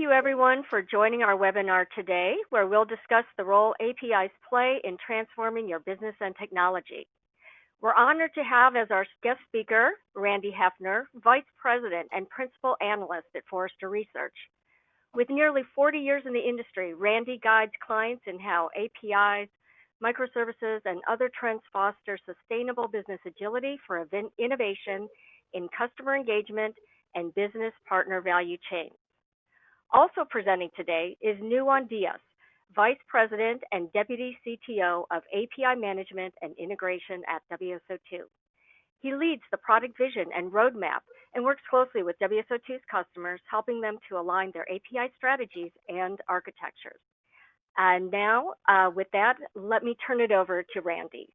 you everyone for joining our webinar today, where we'll discuss the role APIs play in transforming your business and technology. We're honored to have as our guest speaker, Randy Heffner, Vice President and Principal Analyst at Forrester Research. With nearly 40 years in the industry, Randy guides clients in how APIs, microservices, and other trends foster sustainable business agility for innovation in customer engagement and business partner value chains. Also presenting today is Nuwan Dias, Vice President and Deputy CTO of API Management and Integration at WSO2. He leads the product vision and roadmap and works closely with WSO2's customers, helping them to align their API strategies and architectures. And now, uh, with that, let me turn it over to Randy.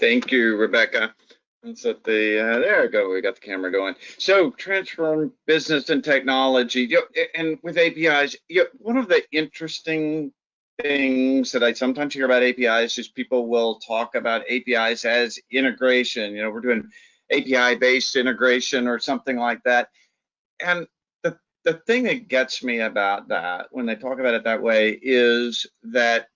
Thank you, Rebecca. Let's set the, uh, there we go, we got the camera going. So transform business and technology, you know, and with APIs, you know, one of the interesting things that I sometimes hear about APIs is people will talk about APIs as integration. You know, we're doing API based integration or something like that. And the, the thing that gets me about that when they talk about it that way is that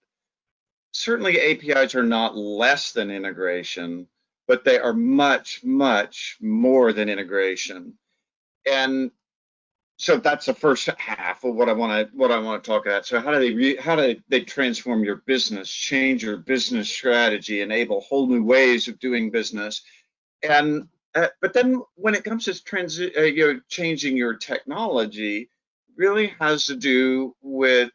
certainly APIs are not less than integration, but they are much, much more than integration. And so that's the first half of what I want to what I want to talk about. So how do they re, how do they transform your business, change your business strategy, enable whole new ways of doing business, and uh, but then when it comes to transi- uh, you know changing your technology, really has to do with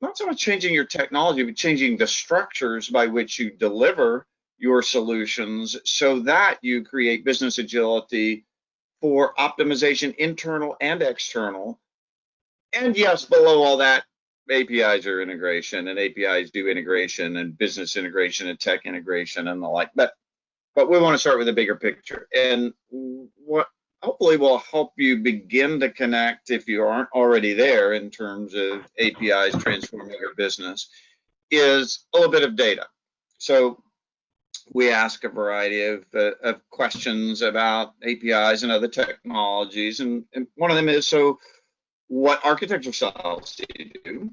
not so much changing your technology, but changing the structures by which you deliver your solutions, so that you create business agility for optimization, internal and external. And yes, below all that, APIs are integration and APIs do integration and business integration and tech integration and the like. But but we want to start with a bigger picture. And what hopefully will help you begin to connect if you aren't already there in terms of APIs transforming your business is a little bit of data. So we ask a variety of, uh, of questions about APIs and other technologies. And, and, one of them is, so what architecture styles do you do?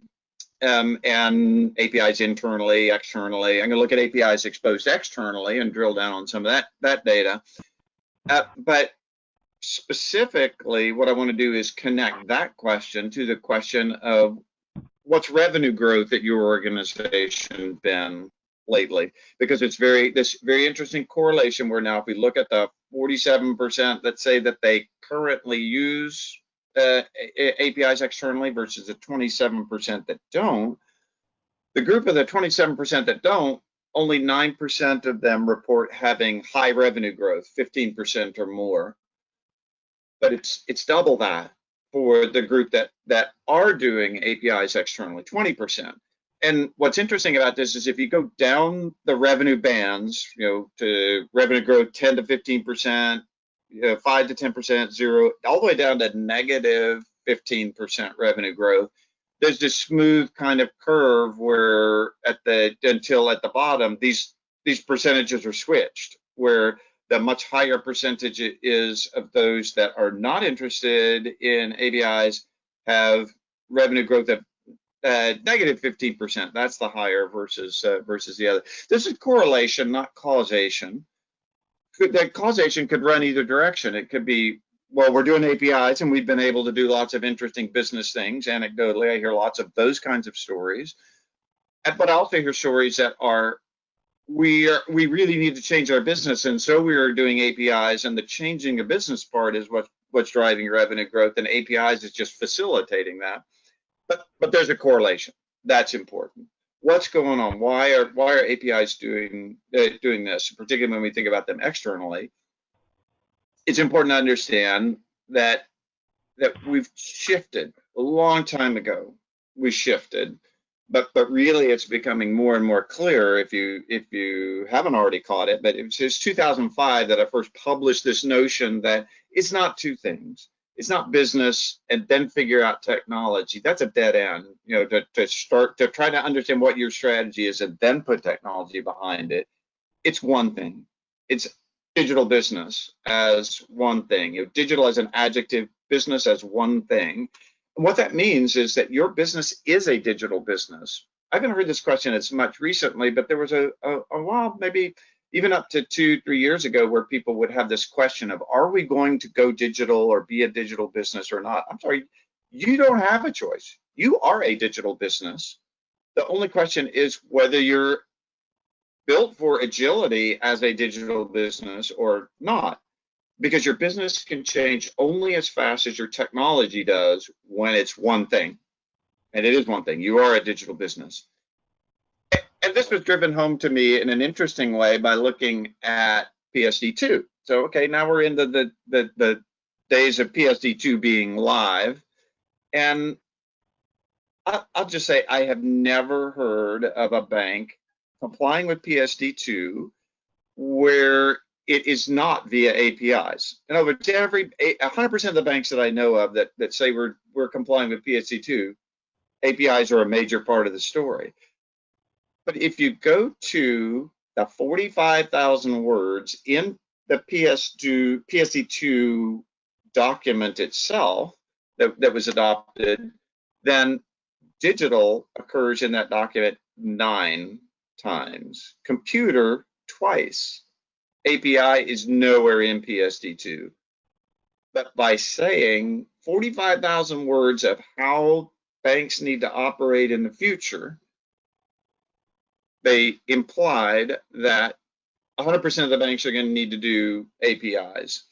Um, and APIs internally, externally. I'm going to look at APIs exposed externally and drill down on some of that, that data. Uh, but specifically, what I want to do is connect that question to the question of what's revenue growth at your organization been lately because it's very this very interesting correlation where now if we look at the 47% that say that they currently use uh, APIs externally versus the 27% that don't, the group of the 27% that don't, only 9% of them report having high revenue growth, 15% or more. But it's it's double that for the group that that are doing APIs externally, 20% and what's interesting about this is if you go down the revenue bands, you know, to revenue growth 10 to 15 percent, you know, five to 10 percent, zero, all the way down to negative 15 percent revenue growth. There's this smooth kind of curve where at the until at the bottom these these percentages are switched, where the much higher percentage is of those that are not interested in APIs have revenue growth of negative 15%. That's the higher versus uh, versus the other. This is correlation, not causation. Could, that causation could run either direction. It could be, well, we're doing APIs and we've been able to do lots of interesting business things. Anecdotally, I hear lots of those kinds of stories. But I also hear stories that are we are we really need to change our business and so we are doing apis and the changing a business part is what what's driving revenue growth and apis is just facilitating that but but there's a correlation. That's important. What's going on? Why are why are APIs doing uh, doing this? Particularly when we think about them externally, it's important to understand that that we've shifted a long time ago. We shifted, but but really it's becoming more and more clear if you if you haven't already caught it. But it was 2005 that I first published this notion that it's not two things it's not business and then figure out technology. That's a dead end. You know, to, to start to try to understand what your strategy is and then put technology behind it. It's one thing. It's digital business as one thing. You know, digital as an adjective, business as one thing. what that means is that your business is a digital business. I haven't heard this question as much recently, but there was a, a, a while, maybe even up to two, three years ago, where people would have this question of, are we going to go digital or be a digital business or not? I'm sorry, you don't have a choice. You are a digital business. The only question is whether you're built for agility as a digital business or not because your business can change only as fast as your technology does when it's one thing. And it is one thing. You are a digital business. And this was driven home to me in an interesting way by looking at PSD2. So, okay, now we're into the, the, the days of PSD2 being live. And I'll just say I have never heard of a bank complying with PSD2 where it is not via APIs. In other words, every 100% of the banks that I know of that, that say we're we're complying with PSD2, APIs are a major part of the story. But if you go to the 45,000 words in the PS2 PSD2 document itself that, that was adopted, then digital occurs in that document nine times, computer twice, API is nowhere in PSD2. But by saying 45,000 words of how banks need to operate in the future, they implied that 100% of the banks are going to need to do APIs.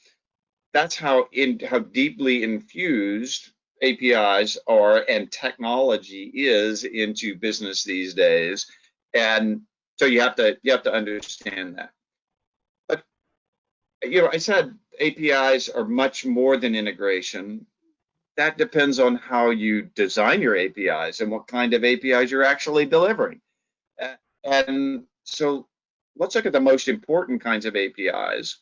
That's how in how deeply infused APIs are and technology is into business these days. And so you have to you have to understand that But you know, I said APIs are much more than integration. That depends on how you design your APIs and what kind of APIs you're actually delivering. And so let's look at the most important kinds of APIs.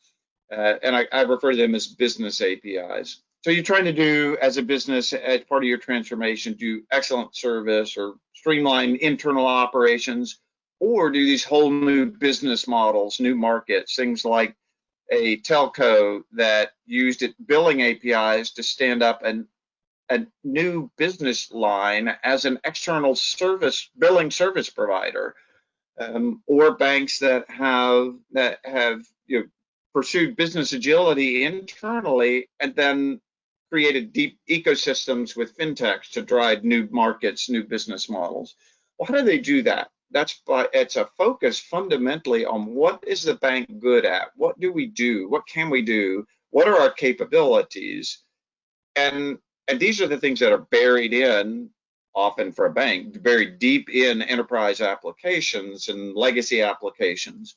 Uh, and I, I, refer to them as business APIs. So you're trying to do as a business, as part of your transformation, do excellent service or streamline internal operations, or do these whole new business models, new markets, things like a telco that used it billing APIs to stand up an, a new business line as an external service billing service provider, um, or banks that have that have you know, pursued business agility internally and then created deep ecosystems with fintechs to drive new markets, new business models. Well, how do they do that? that's but it's a focus fundamentally on what is the bank good at what do we do what can we do what are our capabilities and and these are the things that are buried in often for a bank very deep in enterprise applications and legacy applications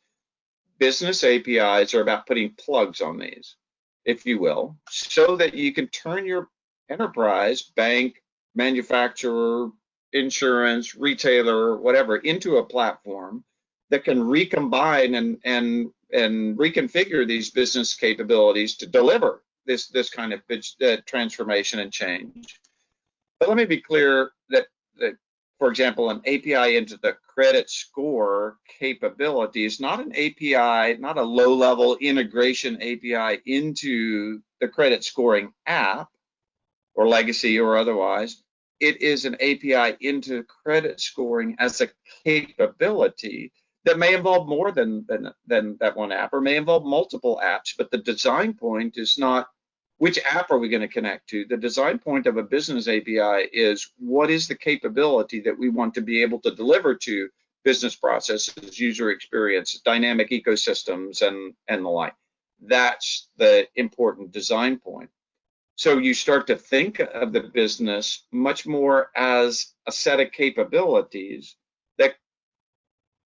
business apis are about putting plugs on these if you will so that you can turn your enterprise bank manufacturer insurance, retailer, whatever, into a platform that can recombine and and and reconfigure these business capabilities to deliver this this kind of uh, transformation and change. But let me be clear for example, an API into the credit score capability is not an API, not a low-level integration API into the credit scoring app or legacy or otherwise. It is an API into credit scoring as a capability that may involve more than, than, than that one app or may involve multiple apps, but the design point is not which app are we going to connect to? The design point of a business API is what is the capability that we want to be able to deliver to business processes, user experience, dynamic ecosystems, and, and the like. That's the important design point. So you start to think of the business much more as a set of capabilities that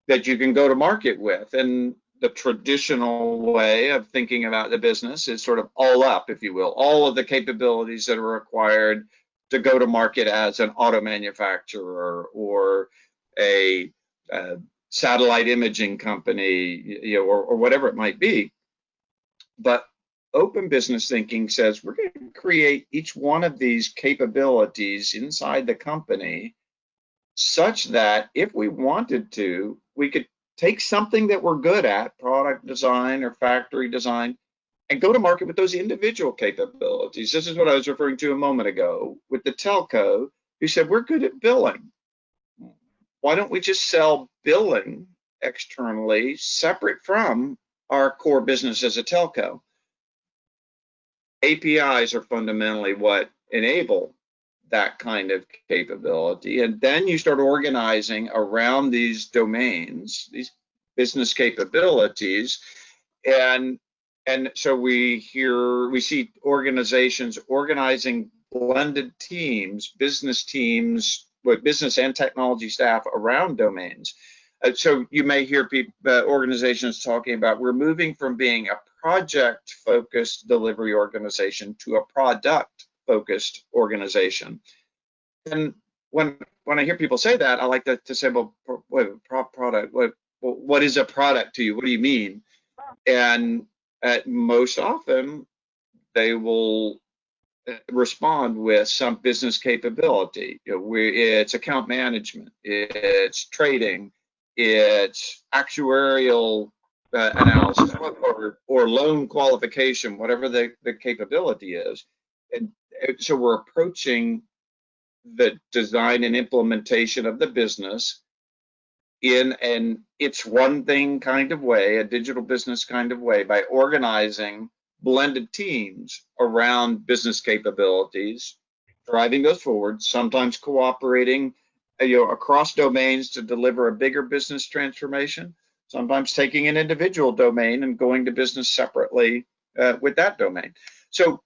that you can go to market with. And the traditional way of thinking about the business is sort of all up, if you will, all of the capabilities that are required to go to market as an auto manufacturer or a, a satellite imaging company, you know, or, or whatever it might be. But open business thinking says we're going to create each one of these capabilities inside the company such that if we wanted to, we could take something that we're good at, product design or factory design, and go to market with those individual capabilities. This is what I was referring to a moment ago with the telco who said, we're good at billing. Why don't we just sell billing externally separate from our core business as a telco? APIs are fundamentally what enable that kind of capability. And then you start organizing around these domains, these business capabilities. And and so we hear we see organizations organizing blended teams, business teams with business and technology staff around domains. Uh, so you may hear people, uh, organizations talking about we're moving from being a project focused delivery organization to a product focused organization. And when when I hear people say that, I like to, to say, well, what product? What what is a product to you? What do you mean? And at most often, they will uh, respond with some business capability. You know, we, it's account management, it's trading, it's actuarial uh, analysis, or, or loan qualification, whatever the, the capability is. And so we're approaching the design and implementation of the business in an it's one thing kind of way, a digital business kind of way, by organizing blended teams around business capabilities, driving those forward, sometimes cooperating uh, you know, across domains to deliver a bigger business transformation, sometimes taking an individual domain and going to business separately uh, with that domain. So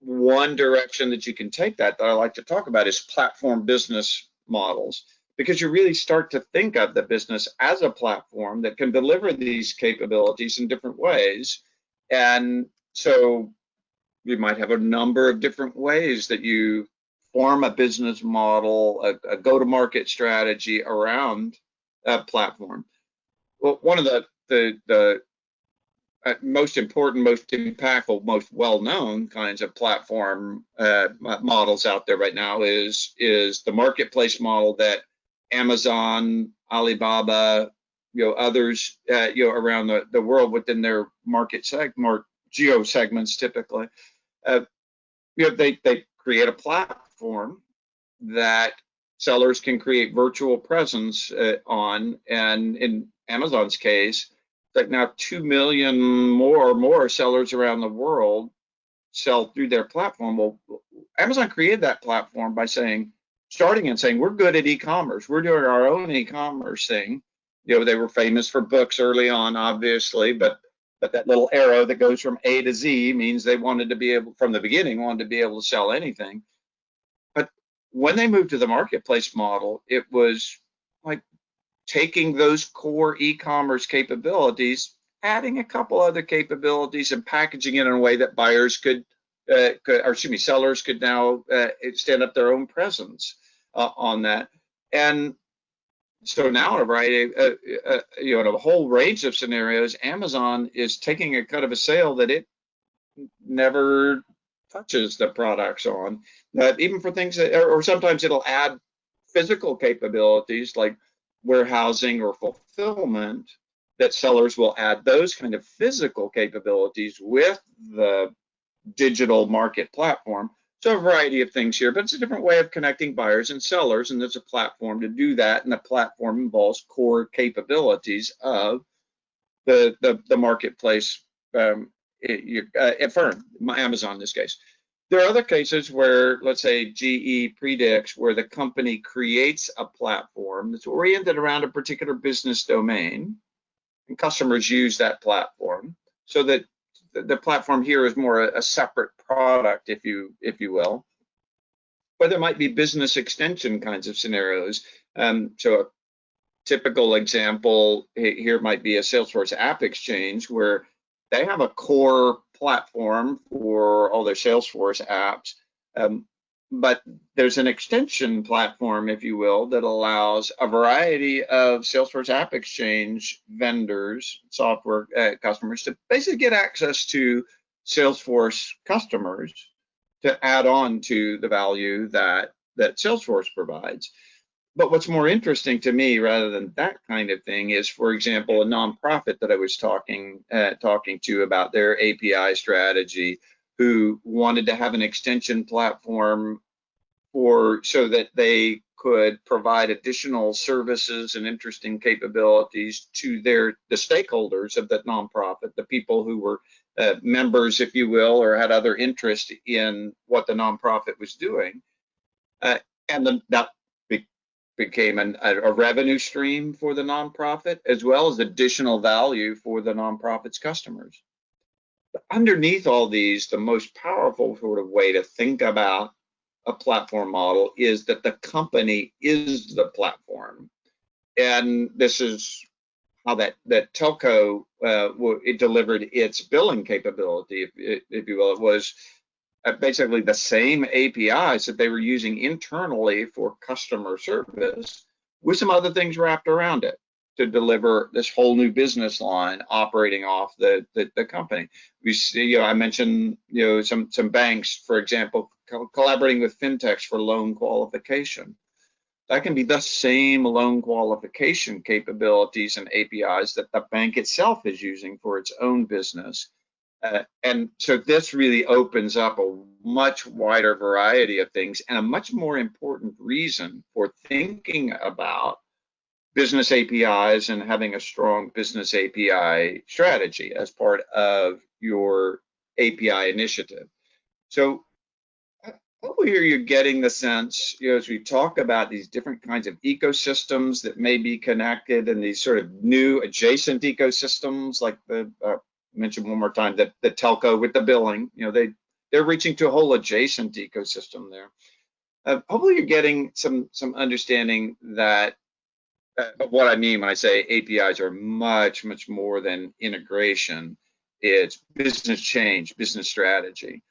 one direction that you can take that that I like to talk about is platform business models because you really start to think of the business as a platform that can deliver these capabilities in different ways. And so you might have a number of different ways that you form a business model, a, a go-to-market strategy around a platform. Well, one of the the, the uh, most important, most impactful, most well-known kinds of platform uh, models out there right now is is the marketplace model that Amazon, Alibaba, you know, others, uh, you know, around the, the world within their market segment, geo segments typically, uh, you know, they, they create a platform that sellers can create virtual presence uh, on. And in Amazon's case, like now 2 million more or more sellers around the world sell through their platform. Well, Amazon created that platform by saying, starting and saying we're good at e-commerce. We're doing our own e-commerce thing. You know they were famous for books early on obviously but but that little arrow that goes from a to z means they wanted to be able from the beginning wanted to be able to sell anything. But when they moved to the marketplace model it was taking those core e-commerce capabilities adding a couple other capabilities and packaging it in a way that buyers could uh, could, or excuse me, sellers could now uh, stand up their own presence uh, on that. And so now, right, uh, uh, you know, in a whole range of scenarios, Amazon is taking a cut of a sale that it never touches the products on. Even for things that, or sometimes it'll add physical capabilities like warehousing or fulfillment that sellers will add those kind of physical capabilities with the digital market platform. So a variety of things here, but it's a different way of connecting buyers and sellers, and there's a platform to do that, and the platform involves core capabilities of the the, the marketplace um, it, uh, firm, Amazon in this case. There are other cases where, let's say, GE Predix where the company creates a platform that's oriented around a particular business domain, and customers use that platform so that the platform here is more a, separate product, if you if you will. But there might be business extension kinds of scenarios. Um, so a typical example here might be a Salesforce App Exchange where they have a core platform for all their Salesforce apps. Um, but there's an extension platform, if you will, that allows a variety of Salesforce App Exchange vendors, software uh, customers to basically get access to Salesforce customers to add on to the value that that Salesforce provides. But what's more interesting to me, rather than that kind of thing, is, for example, a nonprofit that I was talking uh, talking to about their API strategy, who wanted to have an extension platform for so that they could provide additional services and interesting capabilities to their the stakeholders of that nonprofit, the people who were uh, members, if you will, or had other interest in what the nonprofit was doing. Uh, and the, that became an, a, a revenue stream for the nonprofit as well as additional value for the nonprofit's customers. But underneath all these, the most powerful sort of way to think about a platform model is that the company is the platform. And this is how that, that telco uh, it delivered its billing capability, if, if you will. It was Uh, basically the same APIs that they were using internally for customer service with some other things wrapped around it to deliver this whole new business line operating off the, the, the company. We see, you know, I mentioned, you know, some, some banks, for example, co collaborating with fintechs for loan qualification. That can be the same loan qualification capabilities and APIs that the bank itself is using for its own business. Uh, and so this really opens up a much wider variety of things and a much more important reason for thinking about business APIs and having a strong business API strategy as part of your API initiative. So hopefully here you're getting the sense, you know, as we talk about these different kinds of ecosystems that may be connected and these sort of new adjacent ecosystems, like the uh, mention one more time that the telco with the billing, you know, they they're reaching to a whole adjacent ecosystem there. Uh, hopefully you're getting some some understanding that uh, what I mean when I say APIs are much, much more than integration. It's business change, business strategy.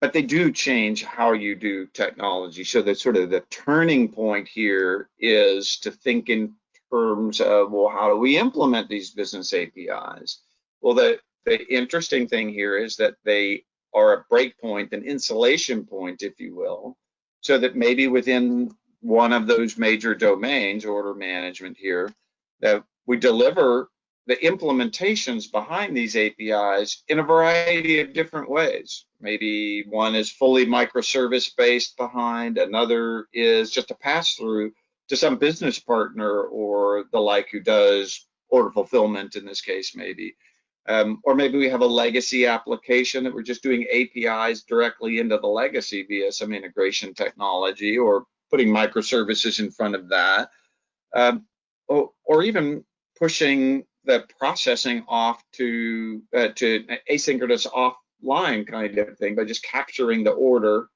But they do change how you do technology. So the sort of the turning point here is to think in terms of, well, how do we implement these business APIs? Well, the, the interesting thing here is that they are a breakpoint, an insulation point, if you will, so that maybe within one of those major domains, order management here, that we deliver the implementations behind these APIs in a variety of different ways. Maybe one is fully microservice based behind, another is just a pass through to some business partner or the like who does order fulfillment in this case, maybe. Um, or maybe we have a legacy application that we're just doing APIs directly into the legacy via some integration technology or putting microservices in front of that, um, or, or, even pushing the processing off to uh, to asynchronous offline kind of thing by just capturing the order,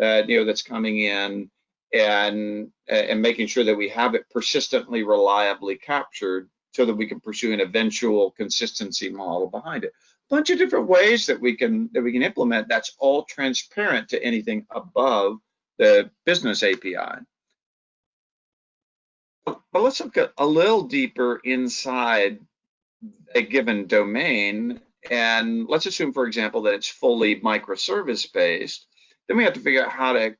uh, you know, that's coming in and and making sure that we have it persistently, reliably captured, so that we can pursue an eventual consistency model behind it. A bunch of different ways that we can that we can implement. That's all transparent to anything above the business API. But let's look a little deeper inside a given domain. And let's assume, for example, that it's fully microservice based. Then we have to figure out how to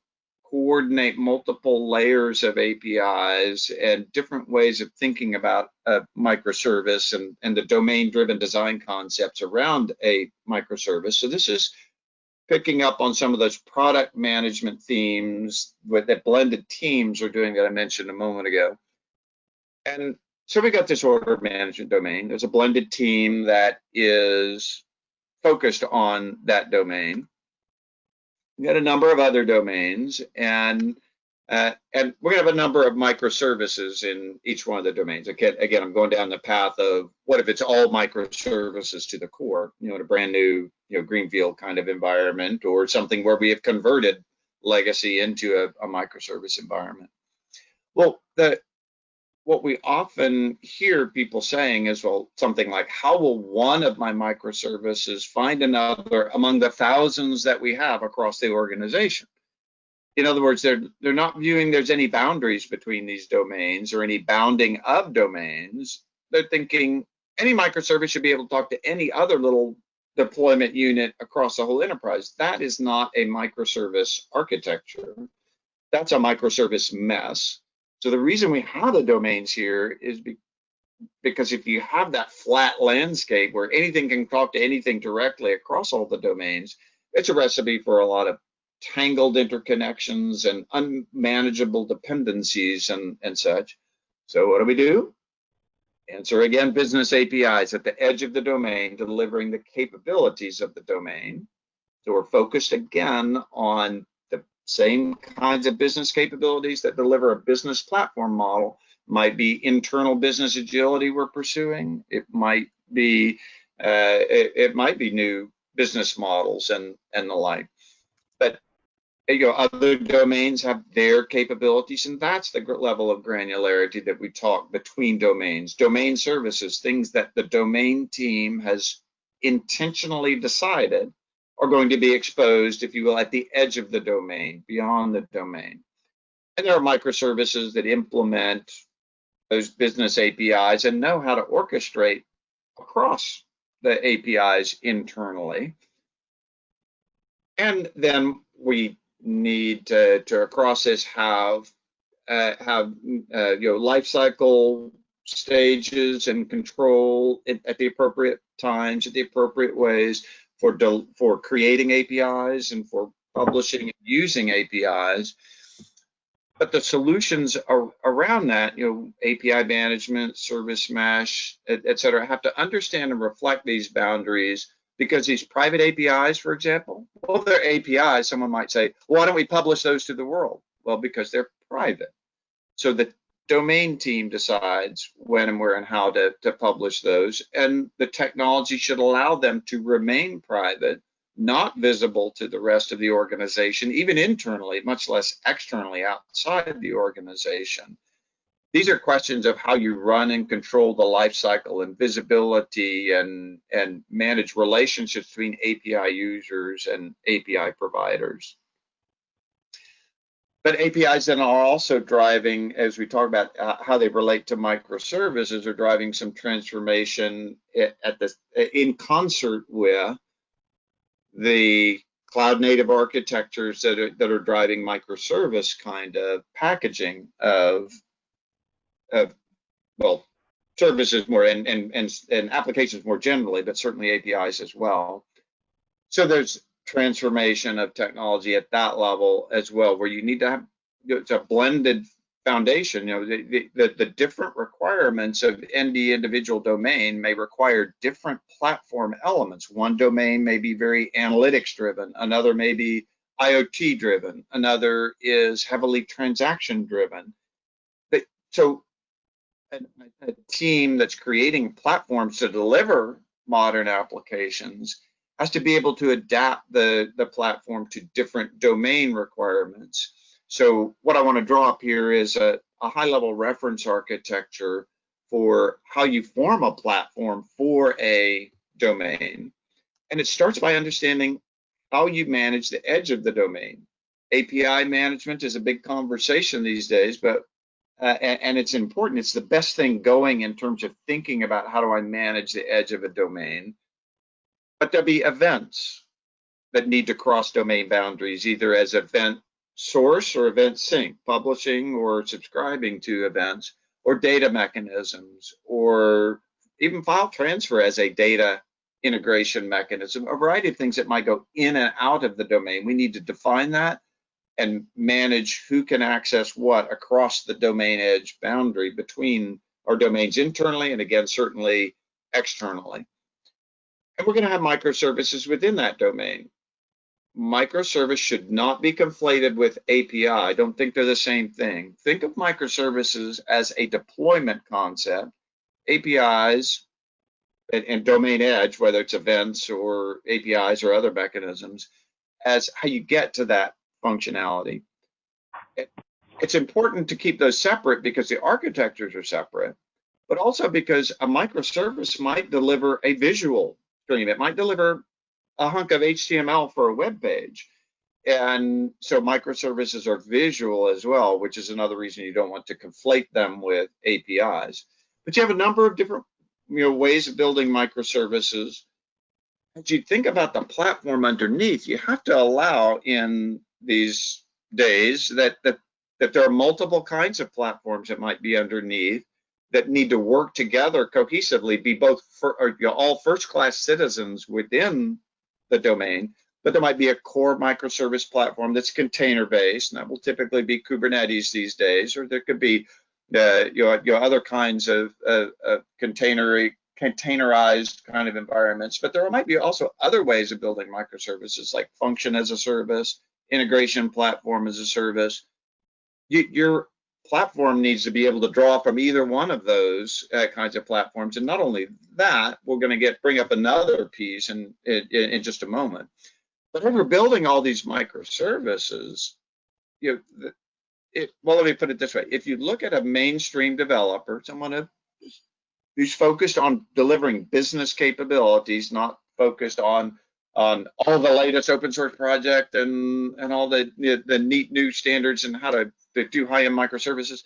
coordinate multiple layers of APIs and different ways of thinking about a microservice and, and the domain driven design concepts around a microservice. So this is picking up on some of those product management themes with that blended teams are doing that I mentioned a moment ago. And so we got this order management domain. There's a blended team that is focused on that domain. We got a number of other domains and uh, and we're going to have a number of microservices in each one of the domains. Again, again, I'm going down the path of what if it's all microservices to the core, you know, in a brand new, you know, greenfield kind of environment or something where we have converted legacy into a, a microservice environment. Well, the what we often hear people saying is, well, something like, how will one of my microservices find another among the thousands that we have across the organization? in other words, they're they're not viewing there's any boundaries between these domains or any bounding of domains. They're thinking any microservice should be able to talk to any other little deployment unit across the whole enterprise. That is not a microservice architecture. That's a microservice mess. So the reason we have the domains here is be, because if you have that flat landscape where anything can talk to anything directly across all the domains, it's a recipe for a lot of tangled interconnections and unmanageable dependencies and, and such. So what do we do? Answer again, business APIs at the edge of the domain, delivering the capabilities of the domain. So we're focused again on same kinds of business capabilities that deliver a business platform model. Might be internal business agility we're pursuing. It might be uh, it, it might be new business models and and the like. But you know, other domains have their capabilities, and that's the level of granularity that we talk between domains. Domain services, things that the domain team has intentionally decided are going to be exposed, if you will, at the edge of the domain, beyond the domain. And there are microservices that implement those business APIs and know how to orchestrate across the APIs internally. And then we need to, to across this have uh, have uh, you know life cycle stages and control at, at, the appropriate times, at the appropriate ways for for creating APIs and for publishing and using APIs. But the solutions are around that, you know, API management, service mesh, et, et cetera, have to understand and reflect these boundaries because these private APIs, for example, well, they're APIs. Someone might say, why don't we publish those to the world? Well, because they're private. So the domain team decides when and where and how to, to publish those, and the technology should allow them to remain private, not visible to the rest of the organization, even internally, much less externally outside the organization these are questions of how you run and control the life cycle and visibility and, and manage relationships between API users and API providers. But APIs then are also driving, as we talk about uh, how they relate to microservices, are driving some transformation at, this in concert with the cloud native architectures that are, that are driving microservice kind of packaging of uh, well, services more and, and, and, and applications more generally, but certainly APIs as well. So there's transformation of technology at that level as well, where you need to have it's a blended foundation. You know, the, the, the different requirements of any individual domain may require different platform elements. One domain may be very analytics driven, another may be IoT driven, another is heavily transaction driven. But so a, a team that's creating platforms to deliver modern applications has to be able to adapt the, the platform to different domain requirements. So what I want to draw up here is a, a high level reference architecture for how you form a platform for a domain. And it starts by understanding how you manage the edge of the domain. API management is a big conversation these days, but uh, and, and, it's important. It's the best thing going in terms of thinking about how do I manage the edge of a domain. But there'll be events that need to cross domain boundaries, either as event source or event sink, publishing or subscribing to events, or data mechanisms, or even file transfer as a data integration mechanism, a variety of things that might go in and out of the domain. We need to define that and manage who can access what across the domain edge boundary between our domains internally and again, certainly externally. And we're gonna have microservices within that domain. Microservice should not be conflated with API. I don't think they're the same thing. Think of microservices as a deployment concept. APIs and, and domain edge, whether it's events or APIs or other mechanisms, as how you get to that functionality. It's important to keep those separate because the architectures are separate, but also because a microservice might deliver a visual stream. It might deliver a hunk of HTML for a web page. And so microservices are visual as well, which is another reason you don't want to conflate them with APIs. But you have a number of different you know, ways of building microservices. As you think about the platform underneath, you have to allow in these days that the that there are multiple kinds of platforms that might be underneath that need to work together cohesively, be both for, or, you know, all first-class citizens within the domain, but there might be a core microservice platform that's container-based, and that will typically be Kubernetes these days, or there could be uh, you, know, you know other kinds of, of, of container containerized kind of environments. But there might be also other ways of building microservices, like function as a service, integration platform as a service. You, your platform needs to be able to draw from either one of those uh, kinds of platforms. And not only that, we're going to get bring up another piece in, in, in just a moment. But as we're building all these microservices, you know, it, well, let me put it this way. If you look at a mainstream developer, someone who's focused on delivering business capabilities, not focused on on all the latest open source project and and all the, the neat new standards and how to, to do high-end microservices.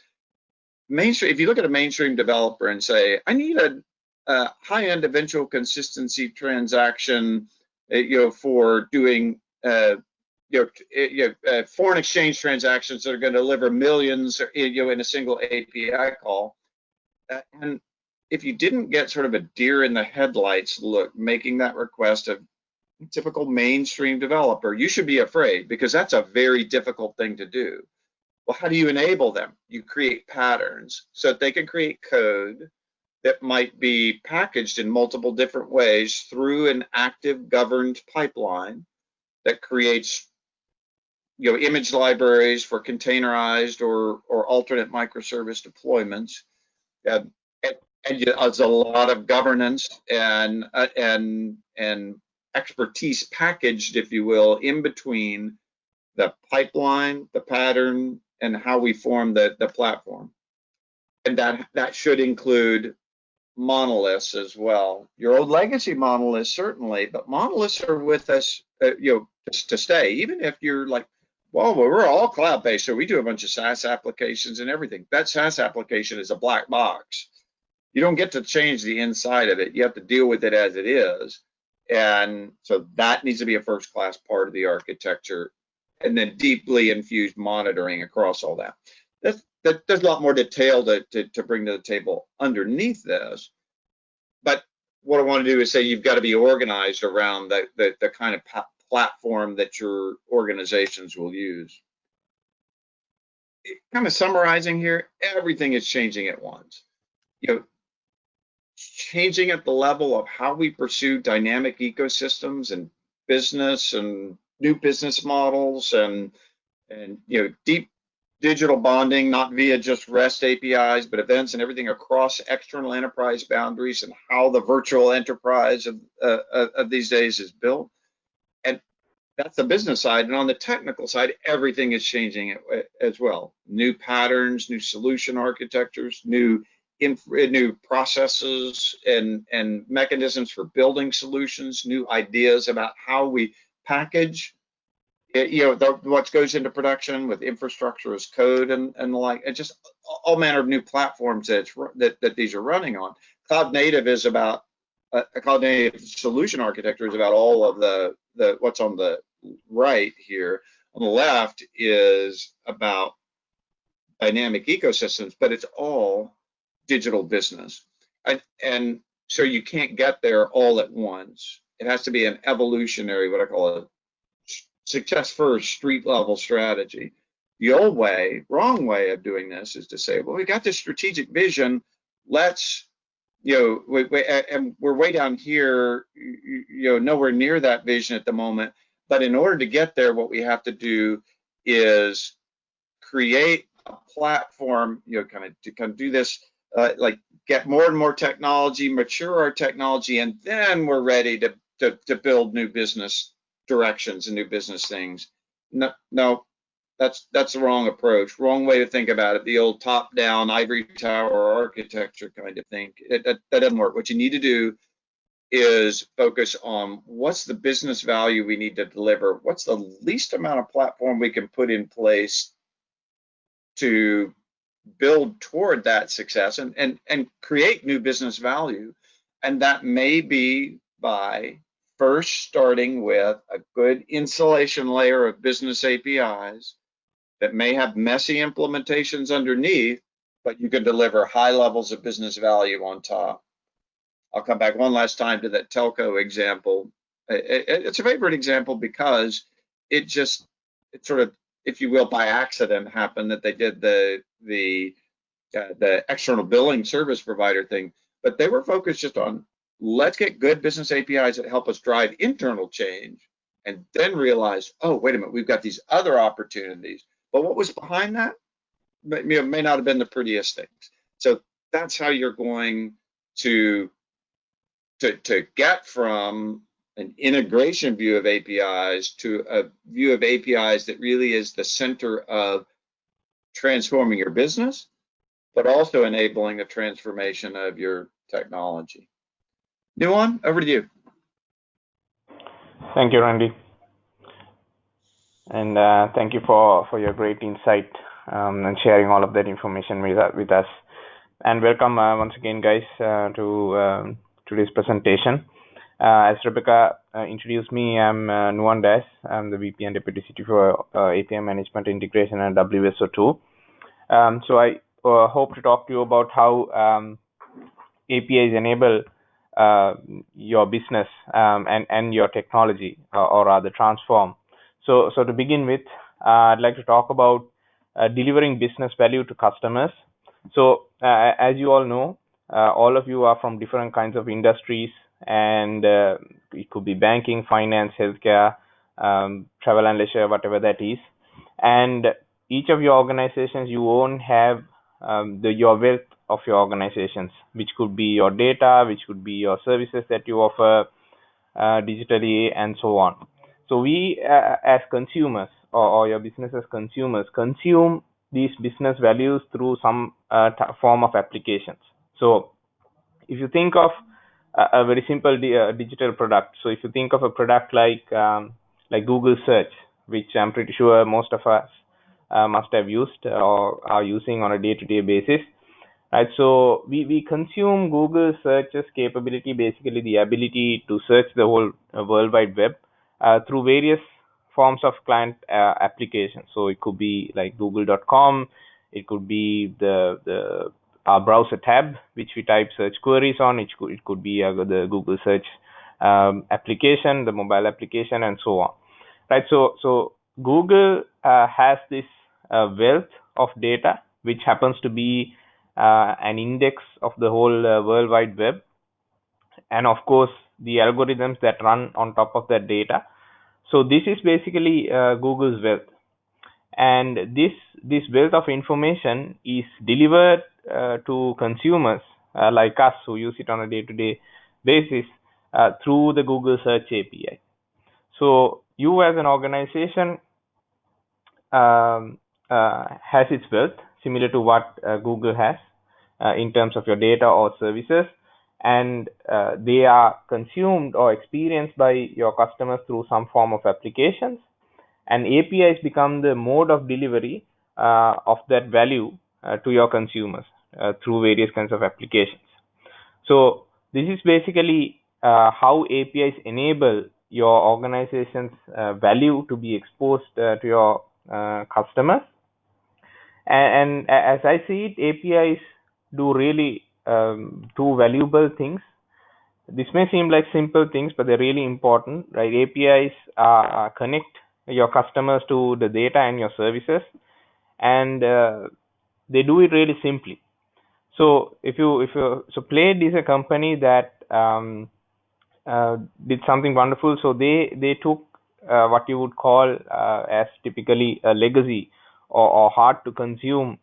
Mainstream, if you look at a mainstream developer and say, I need a, a high-end eventual consistency transaction, uh, you know, for doing uh, you know, eh, you know uh, foreign exchange transactions that are going to deliver millions, you know, in a single API call, uh, and if you didn't get sort of a deer in the headlights look making that request of typical mainstream developer, you should be afraid because that's a very difficult thing to do. Well, how do you enable them? You create patterns so that they can create code that might be packaged in multiple different ways through an active governed pipeline that creates you know image libraries for containerized or or alternate microservice deployments uh, and there's a lot of governance and uh, and and expertise packaged, if you will, in between the pipeline, the pattern, and how we form the the platform. And that that should include monoliths as well. Your old legacy monoliths certainly, but monoliths are with us, uh, you know, just to stay. Even if you're like, well, we're all cloud based, so we do a bunch of SaaS applications and everything. That SaaS application is a black box you don't get to change the inside of it. You have to deal with it as it is. And so that needs to be a first class part of the architecture and then deeply infused monitoring across all that. That's, that there's a lot more detail to, to, to bring to the table underneath this. But what I want to do is say you've got to be organized around the, the, the kind of platform that your organizations will use. Kind of summarizing here, everything is changing at once. You know, changing at the level of how we pursue dynamic ecosystems and business and new business models and and you know deep digital bonding not via just rest apis but events and everything across external enterprise boundaries and how the virtual enterprise of, uh, of these days is built. And that's the business side and on the technical side everything is changing as well. New patterns new solution architectures new new processes and, and mechanisms for building solutions, new ideas about how we package you know the, what goes into production with infrastructure as code and, and the like and just all manner of new platforms that, that, that these are running on cloud native is about uh, a cloud native solution architecture is about all of the the what's on the right here on the left is about dynamic ecosystems but it's all digital business. And, and so you can't get there all at once. It has to be an evolutionary, what I call a success first street level strategy. The old way, wrong way of doing this is to say, well, we got this strategic vision. Let's, you know, we, we, and we're way down here, you, know, nowhere near that vision at the moment. But in order to get there, what we have to do is create a platform, you know, kind of to kind of do this uh, like get more and more technology, mature our technology, and then we're ready to, to, to build new business directions and new business things. No, no, that's that's the wrong approach. Wrong way to think about it. The old top-down ivory tower architecture kind of thing. It, that, that doesn't work. What you need to do is focus on what's the business value we need to deliver. What's the least amount of platform we can put in place to build toward that success and, and, and create new business value. And that may be by first starting with a good insulation layer of business APIs that may have messy implementations underneath, but you can deliver high levels of business value on top. I'll come back one last time to that telco example. It's a favorite example because it just, it sort of, if you will, by accident happened that they did the the uh, the external billing service provider thing, but they were focused just on let's get good business APIs that help us drive internal change, and then realize, oh, wait a minute, we've got these other opportunities. But what was behind that may, may not have been the prettiest things. So that's how you're going to to, to get from an integration view of APIs to a view of APIs that really is the center of transforming your business, but also enabling a transformation of your technology. Nuwan, over to you. Thank you, Randy. And uh, thank you for, for your great insight um, and sharing all of that information with, uh, with us. And welcome uh, once again, guys, uh, to um, today's presentation. Uh, as Rebecca uh, introduced me, I'm uh, Nuwan Dias. I'm the VP and Deputy CTO for API Management Integration and WSO2. Um, so I hope to talk to you about how um, APIs enable uh, your business um, and, and your technology, or rather transform. So, so to begin with, I'd like to talk about delivering business value to customers. So, as you all know, all of you are from different kinds of industries and uh, it could be banking, finance, healthcare, um, travel and leisure, whatever that is. And each of your organizations you own have um, the your wealth of your organizations, which could be your data, which could be your services that you offer uh, digitally, and so on. So we, uh, as consumers, or, or, your business as consumers, consume these business values through some uh, form of applications. So if you think of a, very simple di uh, digital product. So if you think of a product like um, like Google Search, which I'm pretty sure most of us uh, must have used or are using on a day-to-day -day basis, right? So we we consume Google Search's capability, basically the ability to search the whole uh, World Wide Web uh, through various forms of client uh, applications. So it could be like Google.com, it could be the the our browser tab, which we type search queries on. It could, it could be uh, the Google search um, application, the mobile application, and so on. Right. So, so Google uh, has this uh, wealth of data, which happens to be uh, an index of the whole uh, World Wide Web, and of course the algorithms that run on top of that data. So this is basically uh, Google's wealth and this this wealth of information is delivered uh, to consumers uh, like us who use it on a day-to-day basis uh, through the Google Search API. So you as an organization um, has its wealth similar to what uh, Google has uh, in terms of your data or services and they are consumed or experienced by your customers through some form of applications and APIs become the mode of delivery uh, of that value uh, to your consumers uh, through various kinds of applications. So this is basically uh, how APIs enable your organization's uh, value to be exposed uh, to your customers. And, and, as I see it, APIs do really um, two valuable things. This may seem like simple things, but they're really important, right? APIs connect your customers to the data and your services and uh, they do it really simply so if you if you so Plaid is a company that um, uh, did something wonderful so they they took uh, what you would call uh, as typically a legacy or, or hard to consume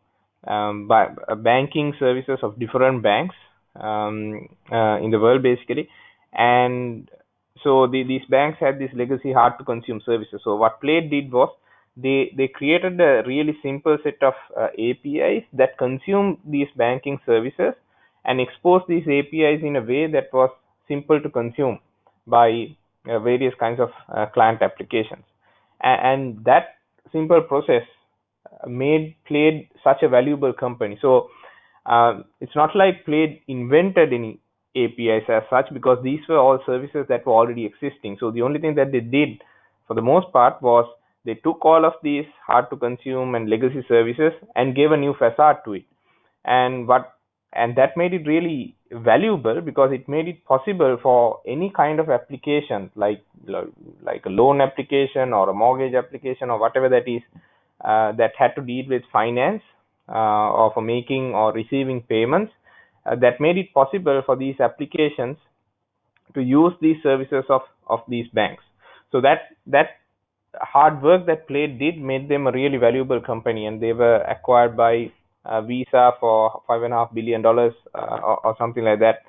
um, by, uh, banking services of different banks um, uh, in the world basically. And so the, these banks had this legacy hard to consume services. So what Plaid did was they they created a really simple set of uh, apis that consume these banking services and expose these apis in a way that was simple to consume by uh, various kinds of uh, client applications. And, and, that simple process made Plaid such a valuable company so uh, it's not like Plaid invented any APIs as such because these were all services that were already existing. So the only thing that they did for the most part was they took all of these hard to consume and legacy services and gave a new facade to it. And what and that made it really valuable because it made it possible for any kind of application like like a loan application or a mortgage application or whatever that is uh, that had to deal with finance uh, or for making or receiving payments uh, that made it possible for these applications to use these services of of these banks so that that hard work that Plaid did made them a really valuable company and they were acquired by uh, Visa for five and a half billion dollars uh, or, or, something like that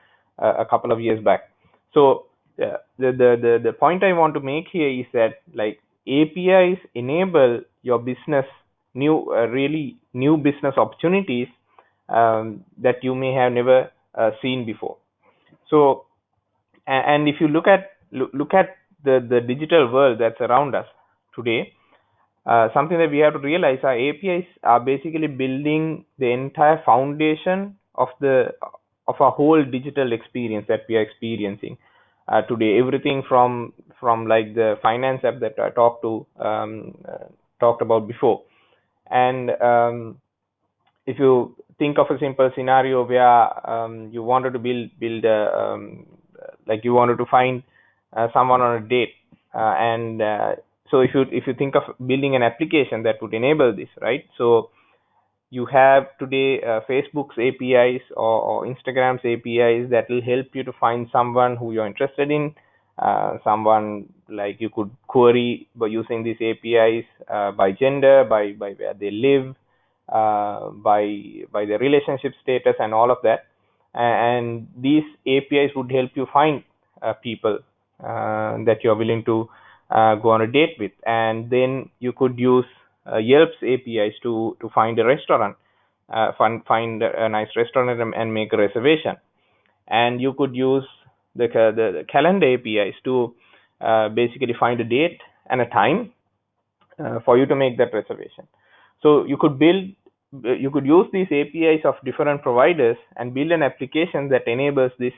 uh, a couple of years back. So the, the the the point I want to make here is that like APIs enable your business new uh, really new business opportunities um, that you may have never uh, seen before. So and, if you look at look, at the the digital world that's around us today uh, something that we have to realize our APIs are basically building the entire foundation of the of a whole digital experience that we are experiencing uh, today. Everything from from like the finance app that I talked to um, uh, talked about before, and um, if you think of a simple scenario where um, you wanted to build build a, um, like you wanted to find uh, someone on a date uh, and uh, so if you if you think of building an application that would enable this right so you have today uh, facebook's apis or, or, instagram's apis that will help you to find someone who you're interested in uh, someone like you could query by using these apis uh, by gender by by where they live uh, by by their relationship status and all of that. And these apis would help you find uh, people uh, that you're willing to go on a date with. And then you could use Yelp's APIs to to find a restaurant uh, find find a nice restaurant and, and, make a reservation. And you could use the the, calendar APIs to uh, basically find a date and a time uh, for you to make that reservation. So you could build you could use these APIs of different providers and build an application that enables this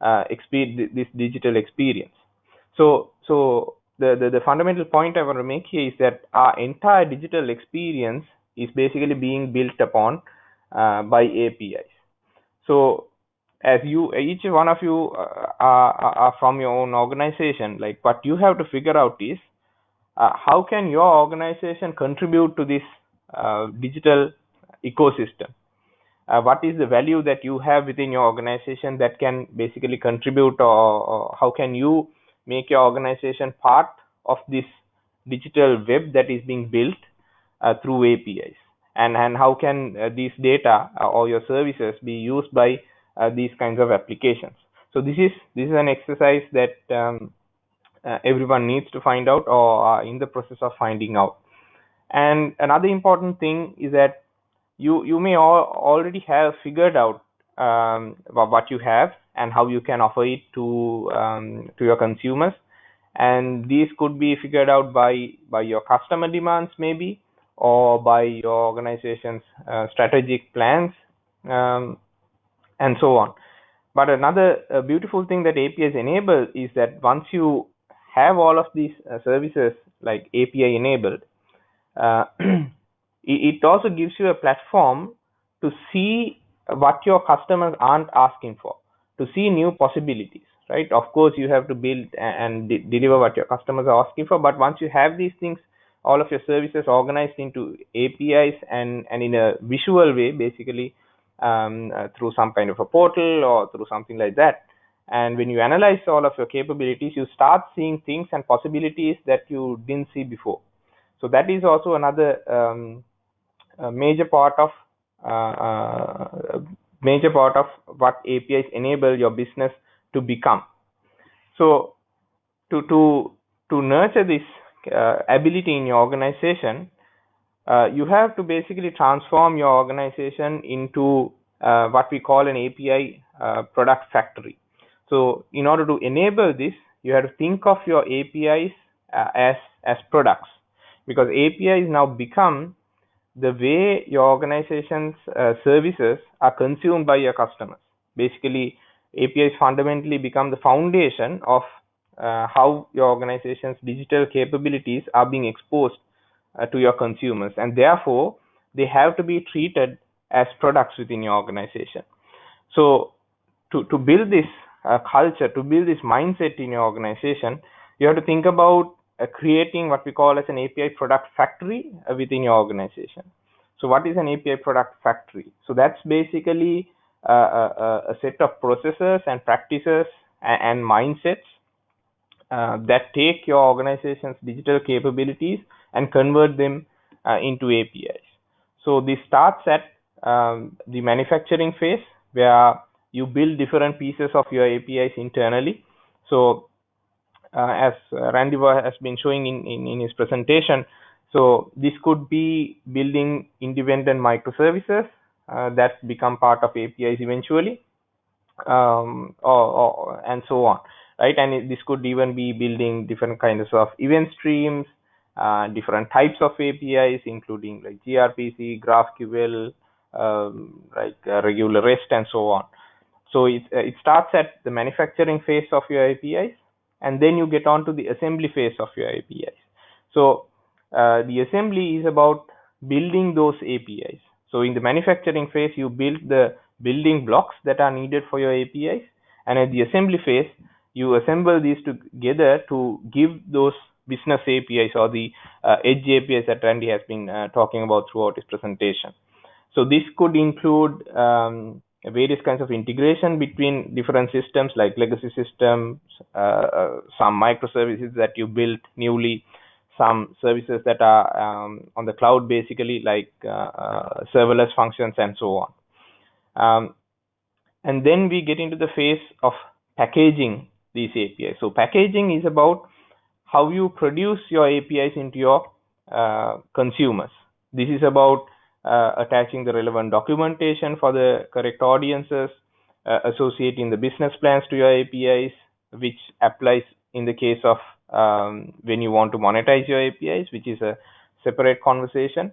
uh, this digital experience. So so the, the, the fundamental point I want to make here is that our entire digital experience is basically being built upon uh, by APIs. So as you each one of you uh, are, are, from your own organization, like what you have to figure out is uh, how can your organization contribute to this uh, digital ecosystem? Uh, what is the value that you have within your organization that can basically contribute or, or how can you make your organization part of this digital web that is being built uh, through APIs and and how can uh, these data uh, or your services be used by uh, these kinds of applications? So this is this is an exercise that um, uh, everyone needs to find out or are in the process of finding out. And another important thing is that you you may all already have figured out um, what you have and how you can offer it to um, to your consumers. And these could be figured out by by your customer demands maybe or by your organization's uh, strategic plans um, and so on. But another uh, beautiful thing that apis enable is that once you have all of these uh, services like api enabled uh, it, it also gives you a platform to see what your customers aren't asking for to see new possibilities right? Of course you have to build and de deliver what your customers are asking for but once you have these things all of your services organized into apis and and in a visual way basically um, uh, through some kind of a portal or through something like that. And when you analyze all of your capabilities you start seeing things and possibilities that you didn't see before. So that is also another um, major part of uh, uh, major part of what apis enable your business to become. So to to to nurture this uh, ability in your organization uh, you have to basically transform your organization into uh, what we call an api uh, product factory. So in order to enable this you have to think of your apis uh, as as products. Because apis now become the way your organization's uh, services are consumed by your customers basically APIs fundamentally become the foundation of uh, how your organization's digital capabilities are being exposed uh, to your consumers, and therefore they have to be treated as products within your organization. So, to to build this uh, culture, to build this mindset in your organization, you have to think about creating what we call as an API product factory uh, within your organization. So, what is an API product factory? So, that's basically uh, a, a, set of processes and practices and, and mindsets uh, that take your organization's digital capabilities and convert them uh, into APIs. So this starts at um, the manufacturing phase where you build different pieces of your APIs internally. So uh, as Randy has been showing in, in, in his presentation, so this could be building independent microservices uh, that become part of APIs eventually, um, or, or, and so on, right? And it, this could even be building different kinds of event streams, uh, different types of APIs, including like gRPC, GraphQL, um, like uh, regular REST, and so on. So it uh, it starts at the manufacturing phase of your APIs, and then you get on to the assembly phase of your APIs. So uh, the assembly is about building those APIs. So in the manufacturing phase, you build the building blocks that are needed for your APIs, and at the assembly phase, you assemble these together to give those business APIs or the uh, edge APIs that Randy has been uh, talking about throughout his presentation. So this could include um, various kinds of integration between different systems like legacy systems, uh, uh some microservices that you built newly, some services that are um, on the cloud basically like uh, uh, serverless functions and so on. Um, and then we get into the phase of packaging these APIs. So packaging is about how you produce your APIs into your consumers. This is about uh, attaching the relevant documentation for the correct audiences, uh, associating the business plans to your APIs, which applies in the case of um, when you want to monetize your APIs, which is a separate conversation.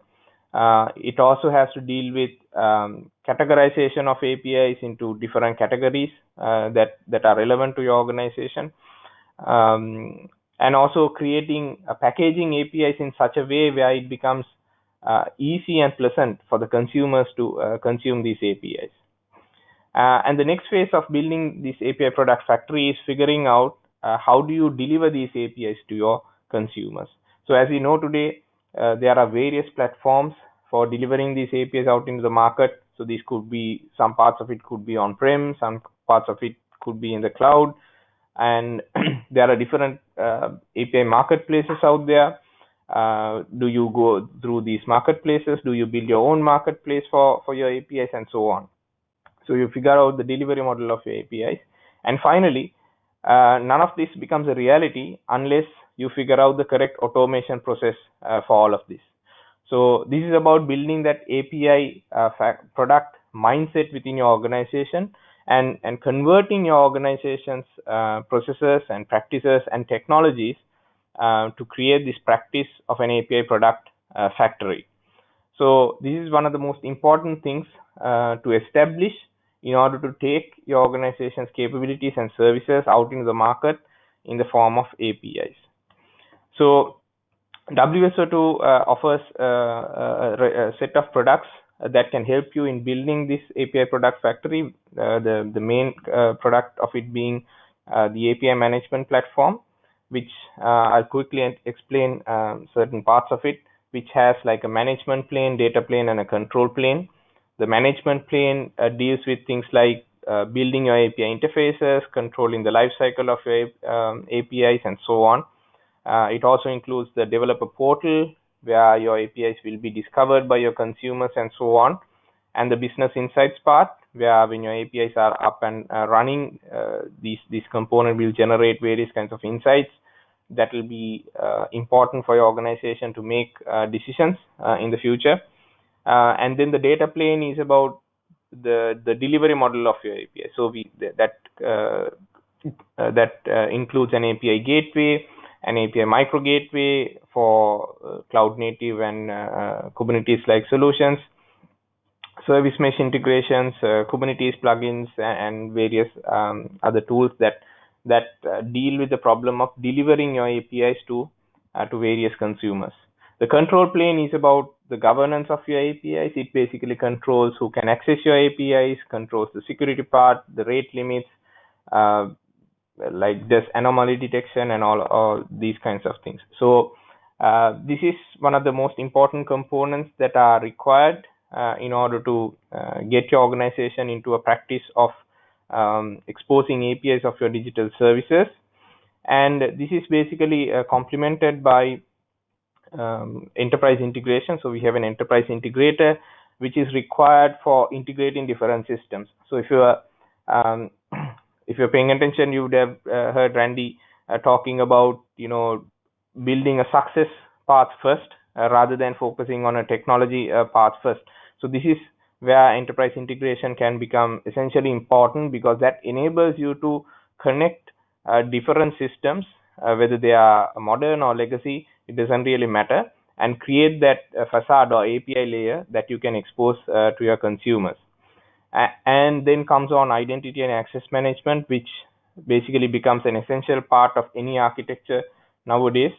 Uh, it also has to deal with um, categorization of APIs into different categories uh, that that are relevant to your organization. Um, and also creating a packaging APIs in such a way where it becomes uh, easy and pleasant for the consumers to uh, consume these APIs. Uh, and the next phase of building this API product factory is figuring out uh, how do you deliver these APIs to your consumers. So as we know today, uh, there are various platforms for delivering these APIs out into the market. So these could be some parts of it could be on-prem, some parts of it could be in the cloud, and there are different uh, API marketplaces out there. Uh, do you go through these marketplaces? Do you build your own marketplace for, for your APIs and so on? So you figure out the delivery model of your APIs. And finally, uh, none of this becomes a reality unless you figure out the correct automation process uh, for all of this. So this is about building that API uh, product mindset within your organization and, and converting your organization's uh, processes and practices and technologies uh, to create this practice of an API product uh, factory. So this is one of the most important things uh, to establish in order to take your organization's capabilities and services out into the market in the form of APIs. So WSO2 uh, offers uh, a, a set of products that can help you in building this API product factory. The the main product of it being the API management platform, which I'll quickly explain um, certain parts of it, which has like a management plane, data plane, and a control plane. The management plane deals with things like uh, building your API interfaces, controlling the lifecycle of your um, APIs, and so on. Uh, it also includes the developer portal, where your APIs will be discovered by your consumers and so on. And the business insights part, where when your APIs are up and uh, running, uh, these these component will generate various kinds of insights that will be uh, important for your organization to make uh, decisions uh, in the future. And then the data plane is about the the delivery model of your API. So we that that includes an API gateway, an API micro gateway for cloud native and Kubernetes like solutions, service mesh integrations, uh, Kubernetes plugins, and various um, other tools that that uh, deal with the problem of delivering your APIs to uh, to various consumers. The control plane is about the governance of your APIs. It basically controls who can access your APIs, controls the security part, the rate limits, uh, like this anomaly detection and all, all these kinds of things. So uh, this is one of the most important components that are required uh, in order to uh, get your organization into a practice of um, exposing APIs of your digital services. And this is basically uh, complemented by um, enterprise integration. So we have an enterprise integrator, which is required for integrating different systems. So if you are um, if you're paying attention, you would have uh, heard Randy uh, talking about you know building a success path first uh, rather than focusing on a technology uh, path first. So this is where enterprise integration can become essentially important because that enables you to connect uh, different systems, uh, whether they are modern or legacy, it doesn't really matter, and create that uh, facade or API layer that you can expose uh, to your consumers. and then comes on identity and access management, which basically becomes an essential part of any architecture nowadays,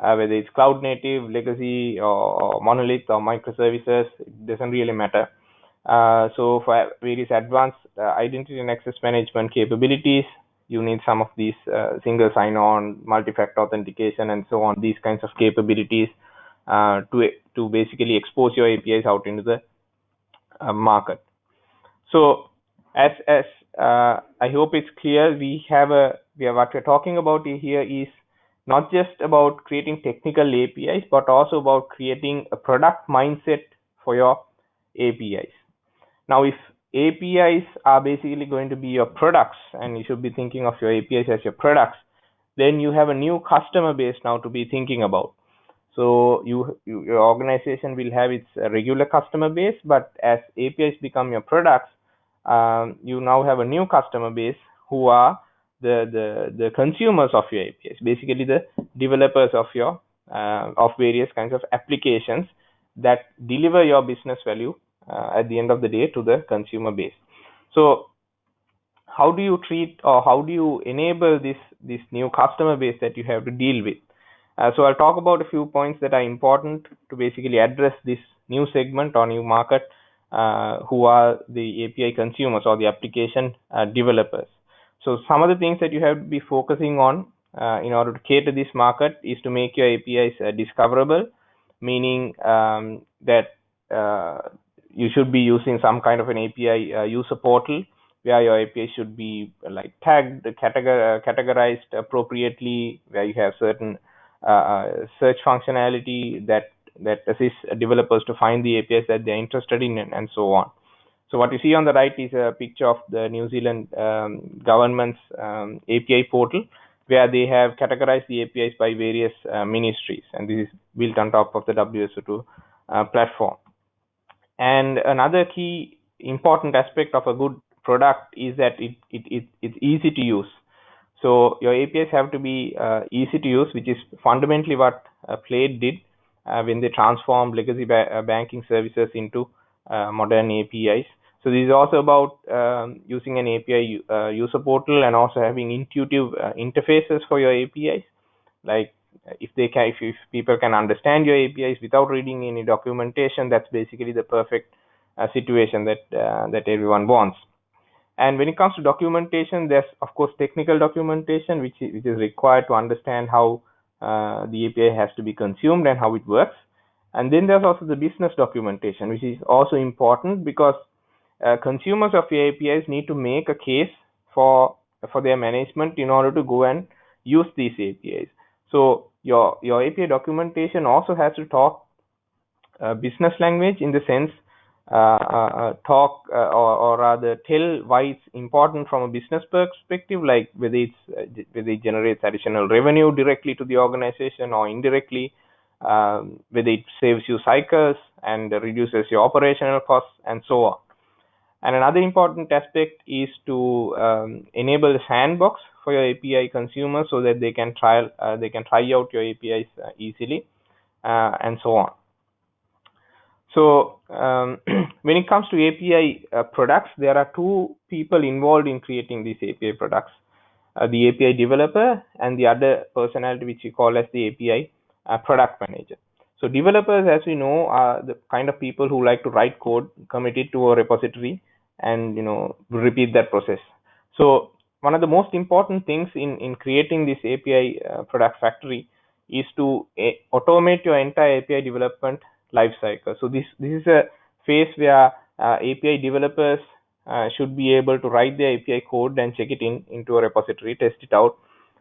uh, whether it's cloud native, legacy, or monolith or microservices, it doesn't really matter. Uh, so for various advanced uh, identity and access management capabilities, you need some of these uh, single sign-on, multi-factor authentication, and so on. These kinds of capabilities uh, to to basically expose your APIs out into the market. So as as uh, I hope it's clear, we have a we have what we're talking about here is not just about creating technical APIs, but also about creating a product mindset for your APIs. Now, if APIs are basically going to be your products and you should be thinking of your APIs as your products, then you have a new customer base now to be thinking about. So you, you your organization will have its regular customer base, but as APIs become your products, um, you now have a new customer base who are the, the, the consumers of your APIs, basically the developers of your uh, of various kinds of applications that deliver your business value uh, at the end of the day to the consumer base. So how do you treat or how do you enable this this new customer base that you have to deal with? Uh, so I'll talk about a few points that are important to basically address this new segment or new market uh, who are the API consumers or the application uh, developers. So some of the things that you have to be focusing on uh, in order to cater this market is to make your APIs uh, discoverable, meaning um, that uh, you should be using some kind of an API uh, user portal where your API should be like tagged, categor- uh, categorized appropriately, where you have certain uh, uh, search functionality that that assists developers to find the APIs that they're interested in and, and, so on. So what you see on the right is a picture of the New Zealand um, government's um, API portal, where they have categorized the APIs by various uh, ministries, and this is built on top of the WSO2 uh, platform. And another key important aspect of a good product is that it, it, it it's easy to use. So your APIs have to be uh, easy to use, which is fundamentally what uh, Plaid did uh, when they transformed legacy ba uh, banking services into uh, modern APIs. So this is also about um, using an API uh, user portal and also having intuitive interfaces for your APIs. Like if they can, if, if people can understand your APIs without reading any documentation, that's basically the perfect uh, situation that that everyone wants. And when it comes to documentation, there's of course technical documentation which is, which is required to understand how uh, the API has to be consumed and how it works. And then there's also the business documentation, which is also important because uh, consumers of your APIs need to make a case for for their management in order to go and use these APIs. So your your API documentation also has to talk uh, business language in the sense uh, uh, uh, talk or, or rather tell why it's important from a business perspective, like whether it's whether it generates additional revenue directly to the organization or indirectly, um, whether it saves you cycles and reduces your operational costs and so on. And another important aspect is to um, enable the sandbox for your API consumers so that they can try uh, they can try out your APIs uh, easily uh, and so on. So um, when it comes to API uh, products, there are two people involved in creating these API products. The API developer and the other personality which we call as the API product manager. So developers, as we know, are the kind of people who like to write code, commit it to a repository, and you know repeat that process. So one of the most important things in in creating this API uh, product factory is to uh, automate your entire API development lifecycle. So this this is a phase where uh, API developers uh, should be able to write their API code and check it in into a repository, test it out,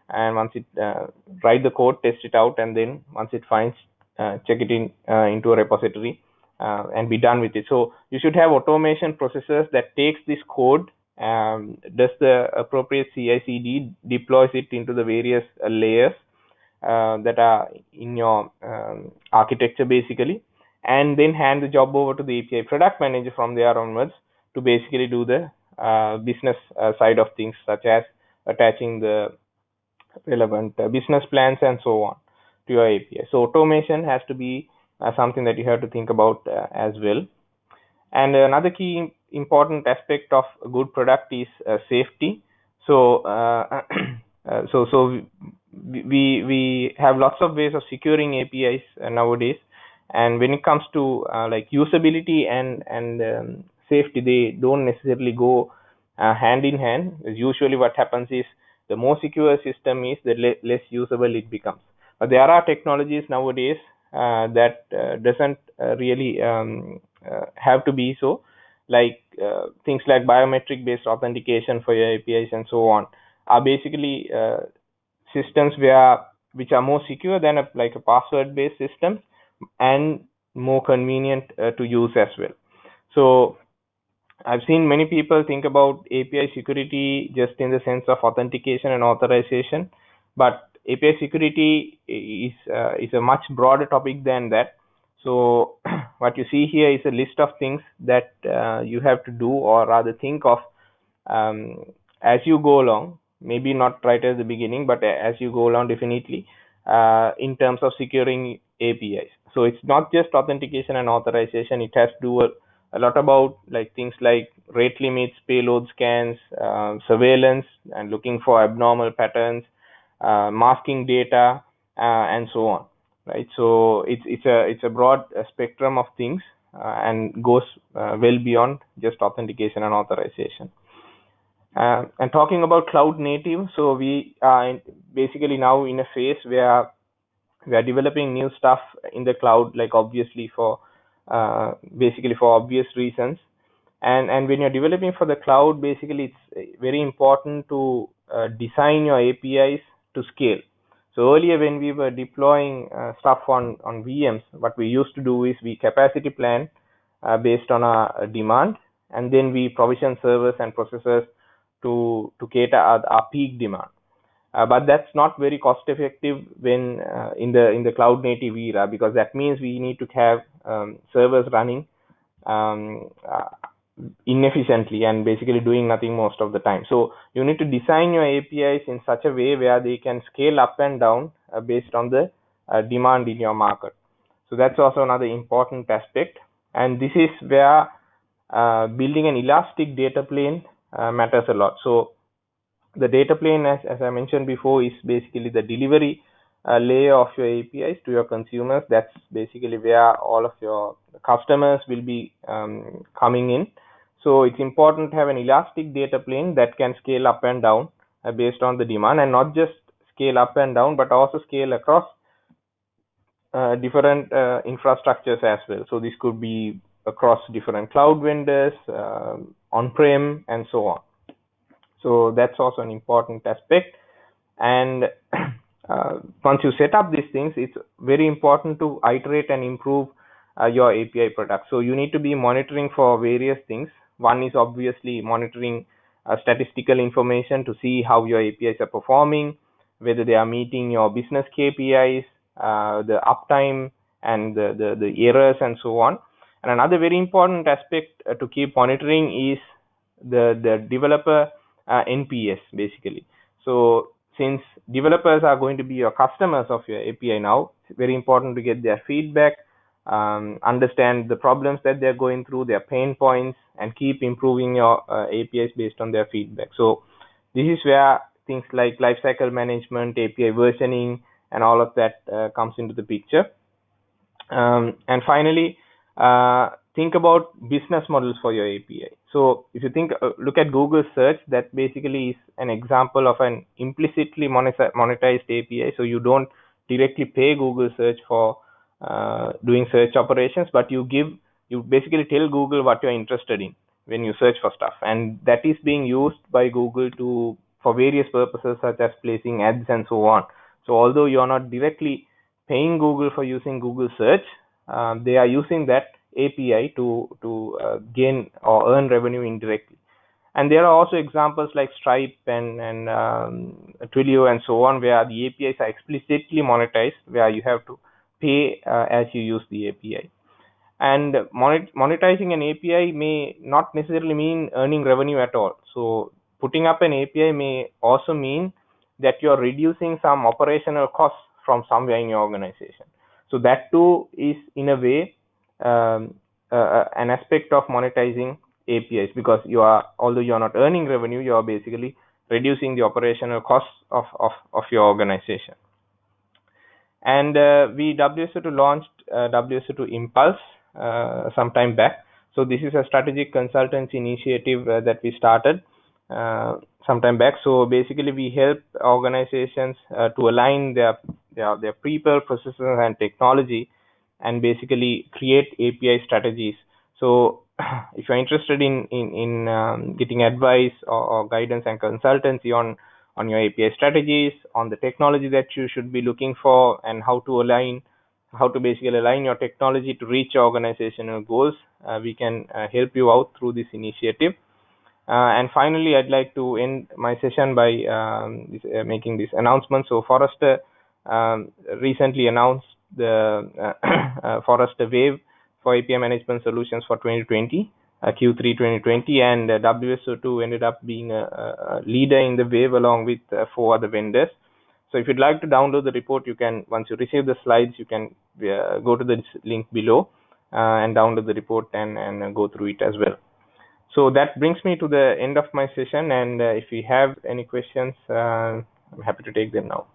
and once it uh, write the code, test it out, and then once it finds, uh, check it in into a repository and be done with it. So you should have automation processes that takes this code, um, does the appropriate CI/CD, deploys it into the various layers that are in your um, architecture basically and then hand the job over to the API product manager from there onwards to basically do the uh, business uh, side of things, such as attaching the relevant uh, business plans and so on to your API. So automation has to be uh, something that you have to think about uh, as well. And another key important aspect of a good product is uh, safety. So so so we we have lots of ways of securing APIs nowadays. And when it comes to uh, like usability and and um, safety they don't necessarily go uh, hand in hand. Usually what happens is the more secure system is the le less usable it becomes. But there are technologies nowadays uh, that uh, doesn't uh, really um, uh, have to be so like things like biometric based authentication for your apis and so on are basically systems where which are more secure than a, like a password based system and more convenient uh, to use as well. So I've seen many people think about API security just in the sense of authentication and authorization, but API security is uh, is a much broader topic than that. So what you see here is a list of things that uh, you have to do or rather think of um, as you go along. Maybe not right at the beginning, but as you go along, definitely uh, in terms of securing APIs. So it's not just authentication and authorization. It has to do a, a lot about like things like rate limits, payload scans, uh, surveillance, and looking for abnormal patterns, uh, masking data, uh, and so on. Right. So it's it's a it's a broad uh, spectrum of things uh, and goes uh, well beyond just authentication and authorization. and talking about cloud native, so we are basically now in a phase where we are developing new stuff in the cloud like obviously for uh, basically for obvious reasons and and when you're developing for the cloud basically it's very important to uh, design your apis to scale so earlier when we were deploying uh, stuff on on vms what we used to do is we capacity plan uh, based on our demand and then we provision servers and processors to to cater our, our peak demand. Uh, but that's not very cost effective when uh, in the in the cloud native era because that means we need to have um, servers running um, uh, inefficiently and basically doing nothing most of the time. So you need to design your apis in such a way where they can scale up and down uh, based on the uh, demand in your market. So that's also another important aspect. And this is where uh, building an elastic data plane matters a lot. So the data plane as, as i mentioned before is basically the delivery uh, layer of your apis to your consumers. That's basically where all of your customers will be um, coming in so it's important to have an elastic data plane that can scale up and down uh, based on the demand and not just scale up and down but also scale across uh, different uh, infrastructures as well so this could be across different cloud vendors uh, on-prem and so on so that's also an important aspect. And uh, once you set up these things, it's very important to iterate and improve uh, your API product. So you need to be monitoring for various things. One is obviously monitoring uh, statistical information to see how your APIs are performing, whether they are meeting your business KPIs, uh, the uptime, and the, the, the errors, and so on. And another very important aspect uh, to keep monitoring is the, the developer uh, NPS basically. So since developers are going to be your customers of your API now, it's very important to get their feedback, um, understand the problems that they're going through, their pain points, and keep improving your uh, APIs based on their feedback. So this is where things like lifecycle management, API versioning, and all of that uh, comes into the picture. Um, and finally, uh, think about business models for your API. So if you think, uh, look at Google search, that basically is an example of an implicitly monetized API. So you don't directly pay Google search for uh, doing search operations, but you give, you basically tell Google what you're interested in when you search for stuff. And that is being used by Google to, for various purposes, such as placing ads and so on. So although you're not directly paying Google for using Google search, um, they are using that API to to uh, gain or earn revenue indirectly. And there are also examples like Stripe and and um, Twilio and so on, where the APIs are explicitly monetized, where you have to pay uh, as you use the API. And monetizing an API may not necessarily mean earning revenue at all. So putting up an API may also mean that you're reducing some operational costs from somewhere in your organization. So that too is in a way um, uh, an aspect of monetizing APIs because you are although you are not earning revenue, you are basically reducing the operational costs of of, of your organization. And uh, we WSO2 launched uh, WSO2 Impulse some time back. So this is a strategic consultancy initiative uh, that we started uh, some time back. So basically, we help organizations uh, to align their their, their people, processes, and technology and basically create API strategies. So if you're interested in in, in um, getting advice or, or, guidance and consultancy on on your API strategies, on the technology that you should be looking for, and how to align, how to basically align your technology to reach your organizational goals, uh, we can uh, help you out through this initiative. Uh, and finally, I'd like to end my session by um, this, uh, making this announcement. So Forrester um, recently announced the uh, uh, Forrester Wave for API management solutions for 2020, uh, Q3 2020, and WSO2 ended up being a, a, leader in the wave along with four other vendors. So if you'd like to download the report, you can, once you receive the slides, you can uh, go to the link below uh, and download the report and, and go through it as well. So that brings me to the end of my session. And uh, if you have any questions, I'm happy to take them now.